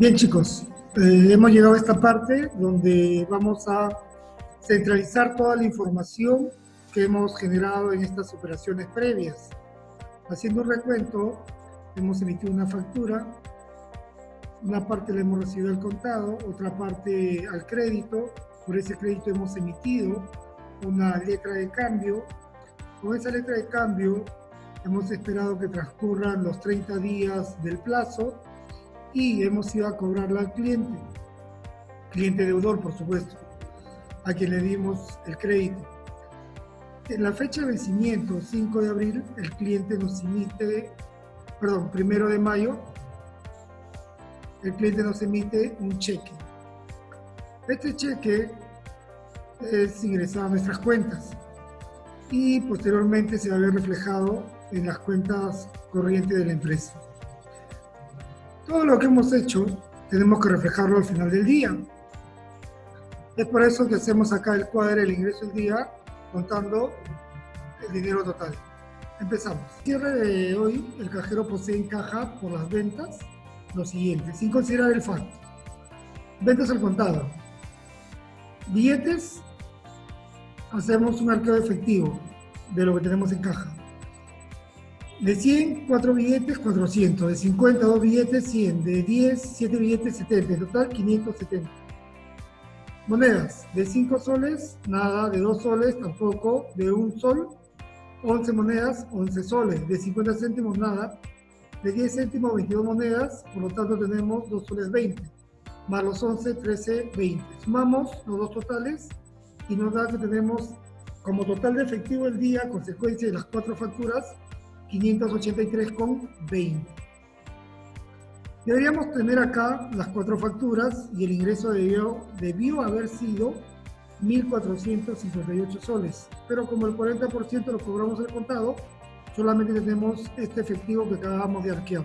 Bien chicos, eh, hemos llegado a esta parte donde vamos a centralizar toda la información que hemos generado en estas operaciones previas. Haciendo un recuento, hemos emitido una factura, una parte la hemos recibido al contado, otra parte al crédito, por ese crédito hemos emitido una letra de cambio. Con esa letra de cambio hemos esperado que transcurran los 30 días del plazo y hemos ido a cobrarla al cliente, cliente deudor por supuesto, a quien le dimos el crédito. En la fecha de vencimiento, 5 de abril, el cliente nos emite, perdón, primero de mayo, el cliente nos emite un cheque. Este cheque es ingresado a nuestras cuentas y posteriormente se va a ver reflejado en las cuentas corrientes de la empresa. Todo lo que hemos hecho tenemos que reflejarlo al final del día. Es por eso que hacemos acá el cuadro del ingreso del día contando el dinero total. Empezamos. Cierre de hoy, el cajero posee en caja por las ventas lo siguiente, sin considerar el FAT. Ventas al contado. Billetes, hacemos un arqueo efectivo de lo que tenemos en caja. De 100, 4 billetes, 400. De 50, 2 billetes, 100. De 10, 7 billetes, 70. En total, 570. Monedas. De 5 soles, nada. De 2 soles, tampoco. De 1 sol, 11 monedas, 11 soles. De 50 céntimos, nada. De 10 céntimos, 22 monedas. Por lo tanto, tenemos 2 soles 20. Más los 11, 13, 20. Sumamos los dos totales y nos da que tenemos como total de efectivo el día, consecuencia de las cuatro facturas, 583,20. Deberíamos tener acá las cuatro facturas y el ingreso debió, haber sido 1.458 soles, pero como el 40% lo cobramos al contado, solamente tenemos este efectivo que acabamos de arquear.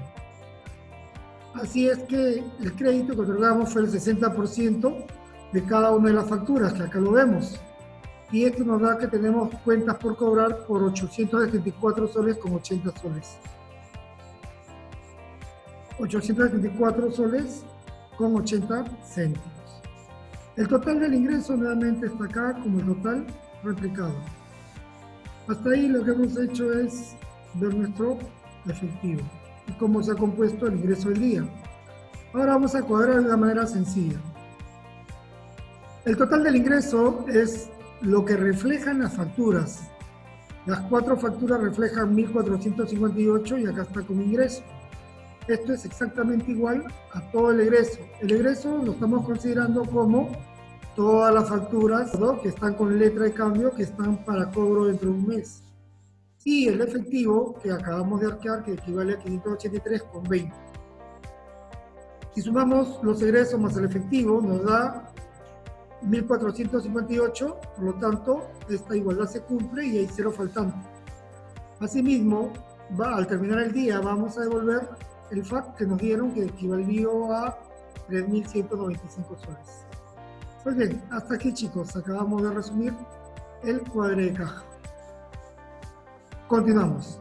Así es que el crédito que otorgamos fue el 60% de cada una de las facturas, que acá lo vemos y esto nos da que tenemos cuentas por cobrar por 874 soles con 80 soles. 874 soles con 80 céntimos. El total del ingreso nuevamente está acá como el total replicado. Hasta ahí lo que hemos hecho es ver nuestro efectivo y cómo se ha compuesto el ingreso del día. Ahora vamos a cuadrar de una manera sencilla. El total del ingreso es lo que reflejan las facturas. Las cuatro facturas reflejan 1.458 y acá está como ingreso. Esto es exactamente igual a todo el egreso. El egreso lo estamos considerando como todas las facturas que están con letra de cambio que están para cobro dentro de un mes. Y el efectivo que acabamos de arquear que equivale a 583,20. Si sumamos los egresos más el efectivo nos da 1458, por lo tanto, esta igualdad se cumple y hay cero faltante. Asimismo, al terminar el día vamos a devolver el FAC que nos dieron que equivalió a 3.195 soles. Pues bien, hasta aquí chicos, acabamos de resumir el cuadre de caja. Continuamos.